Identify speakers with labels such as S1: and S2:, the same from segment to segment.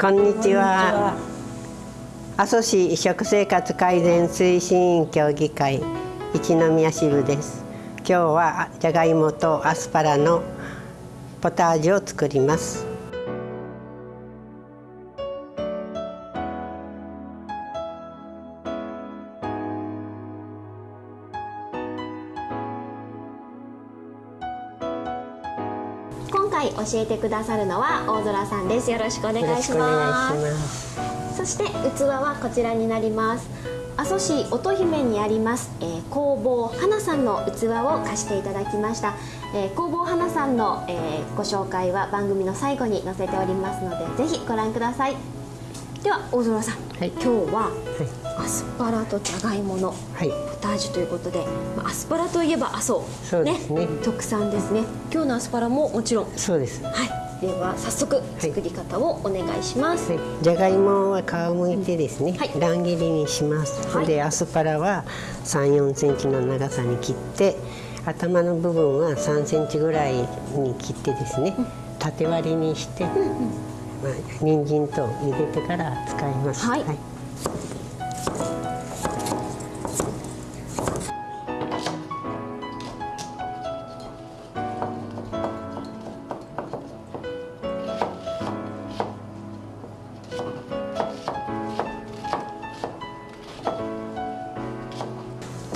S1: こんにちは。阿蘇市食生活改善推進委員協議会一宮支部です。今日はじゃがいもとアスパラのポタージュを作ります。
S2: 回教えてくださるのは大空さんです。よろしくお願いします。そして器はこちらになります。阿蘇市乙姫にあります、えー、工房花さんの器を貸していただきました、えー、工房花さんの、えー、ご紹介は番組の最後に載せておりますのでぜひご覧くださいでは大空さん、はい、今日は、アスパラとじゃがいものポタージュということで、まあ、アスパラといえば阿蘇
S1: そうですね、
S2: ね、特産ですね。今日のアスパラももちろん。
S1: そうです。
S2: はい。では早速作り方をお願いします、はい、
S1: じゃがいもは皮むいてですね、うんはい、乱切りにします、はい、でアスパラは3、4センチの長さに切って頭の部分は3センチぐらいに切ってですね、うん、縦割りにして、うんうんまあ、人参と茹でてから使います。はい、はい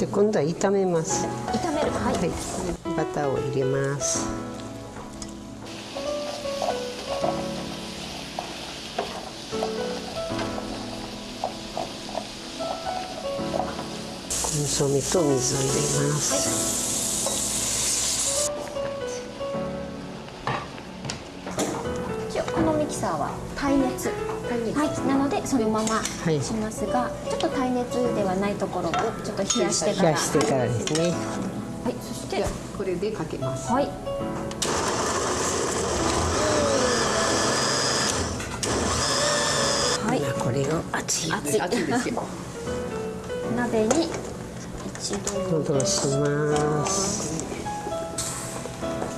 S1: で今度は炒めます。
S2: 炒める、はい、はい、
S1: バターを入れます。コンソメと水を入れます、
S2: はい、このミキサーは耐熱。はい、なのでそのまましますが、はい、ちょっと耐熱ではないところをちょっと冷やしてから。
S1: 冷やしてからですね。
S2: はい。そして
S3: これでかけます。
S2: はい。
S1: はい、これを熱い。
S3: 熱いですよ。
S2: 鍋に
S1: 戻します。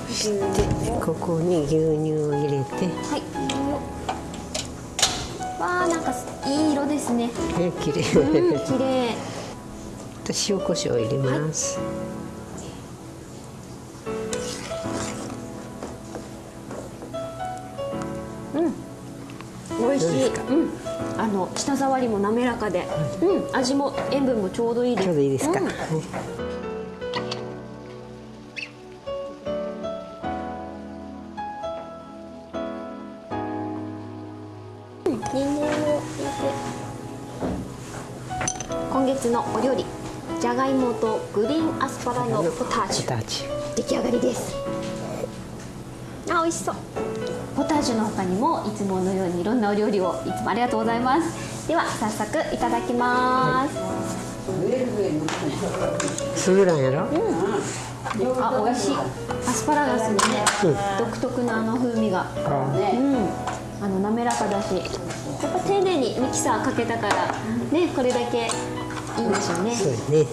S1: そしてここに牛乳を入れて。
S2: はい。わあなんかいい色ですね。
S1: え綺麗。
S2: うん、綺麗。
S1: 塩コショウ入れます、
S2: はい、美味しい。うん。あの舌触りも滑らかで、うん、味も塩分もちょうどいいです。
S1: ちょうどいいですか、うん、
S2: 今月のお料理。じゃがいもとグリーンアスパラのポタージュ。出来上がりです。あ美味しそう。ポタージュの他にもいつものようにいろんなお料理をいつもありがとうございます。では早速いただきます、
S1: すぐなんやろ、うん、
S2: あ美味しい。アスパラガスのね、うん、独特なあの風味が、うん、あの滑らかだし。やっぱ丁寧にミキサーかけたからねこれだけいいんでしょうね。
S1: そうですね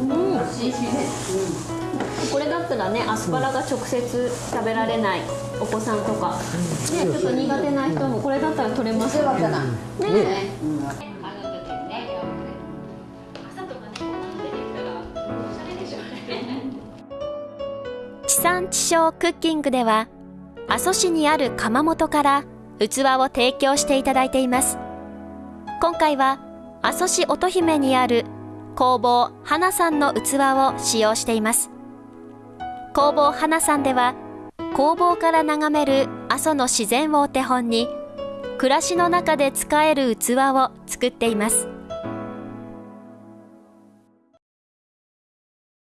S2: うん、これだったらねアスパラが直接食べられないお子さんとか、ね、ちょっと苦手な人もこれだったら取れますよね。ね。
S4: 地産地消クッキングでは阿蘇市にある窯元から器を提供していただいています。今回は阿蘇市乙姫にある工房花さんの器を使用しています。工房花さんでは工房から眺める阿蘇の自然をお手本に暮らしの中で使える器を作っています。